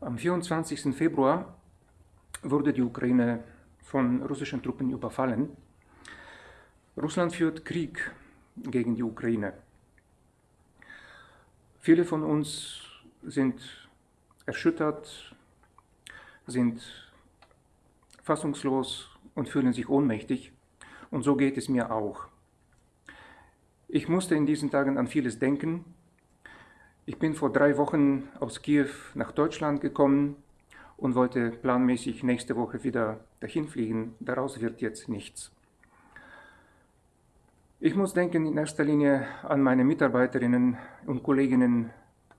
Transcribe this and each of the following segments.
Am 24. Februar wurde die Ukraine von russischen Truppen überfallen. Russland führt Krieg gegen die Ukraine. Viele von uns sind erschüttert, sind fassungslos und fühlen sich ohnmächtig. Und so geht es mir auch. Ich musste in diesen Tagen an vieles denken, ich bin vor drei Wochen aus Kiew nach Deutschland gekommen und wollte planmäßig nächste Woche wieder dahin fliegen. Daraus wird jetzt nichts. Ich muss denken in erster Linie an meine Mitarbeiterinnen und Kolleginnen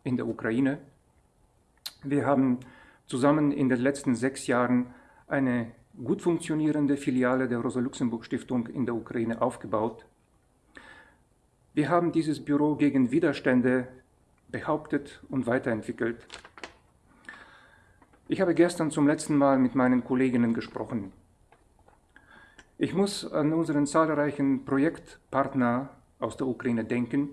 in der Ukraine. Wir haben zusammen in den letzten sechs Jahren eine gut funktionierende Filiale der Rosa-Luxemburg-Stiftung in der Ukraine aufgebaut. Wir haben dieses Büro gegen Widerstände behauptet und weiterentwickelt. Ich habe gestern zum letzten Mal mit meinen Kolleginnen gesprochen. Ich muss an unseren zahlreichen Projektpartner aus der Ukraine denken.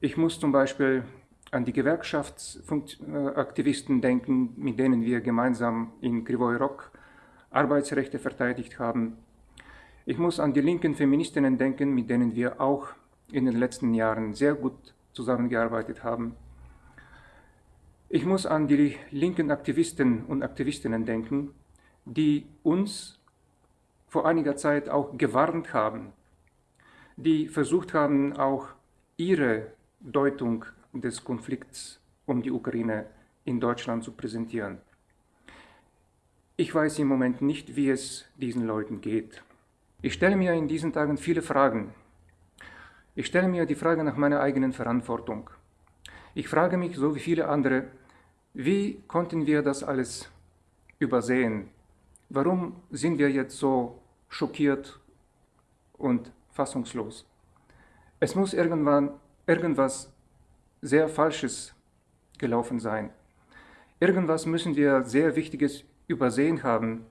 Ich muss zum Beispiel an die Gewerkschaftsaktivisten denken, mit denen wir gemeinsam in Krivoy Rok Arbeitsrechte verteidigt haben. Ich muss an die linken Feministinnen denken, mit denen wir auch in den letzten Jahren sehr gut zusammengearbeitet haben. Ich muss an die linken Aktivisten und Aktivistinnen denken, die uns vor einiger Zeit auch gewarnt haben, die versucht haben, auch ihre Deutung des Konflikts um die Ukraine in Deutschland zu präsentieren. Ich weiß im Moment nicht, wie es diesen Leuten geht. Ich stelle mir in diesen Tagen viele Fragen ich stelle mir die Frage nach meiner eigenen Verantwortung. Ich frage mich, so wie viele andere, wie konnten wir das alles übersehen? Warum sind wir jetzt so schockiert und fassungslos? Es muss irgendwann irgendwas sehr Falsches gelaufen sein. Irgendwas müssen wir sehr Wichtiges übersehen haben,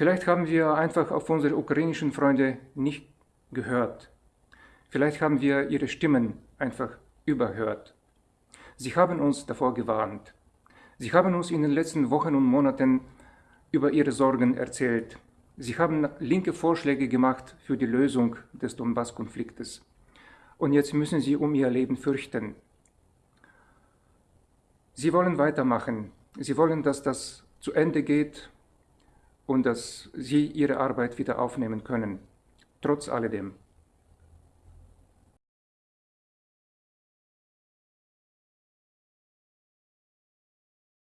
Vielleicht haben wir einfach auf unsere ukrainischen Freunde nicht gehört. Vielleicht haben wir ihre Stimmen einfach überhört. Sie haben uns davor gewarnt. Sie haben uns in den letzten Wochen und Monaten über ihre Sorgen erzählt. Sie haben linke Vorschläge gemacht für die Lösung des Donbass-Konfliktes. Und jetzt müssen sie um ihr Leben fürchten. Sie wollen weitermachen. Sie wollen, dass das zu Ende geht und dass sie ihre Arbeit wieder aufnehmen können, trotz alledem.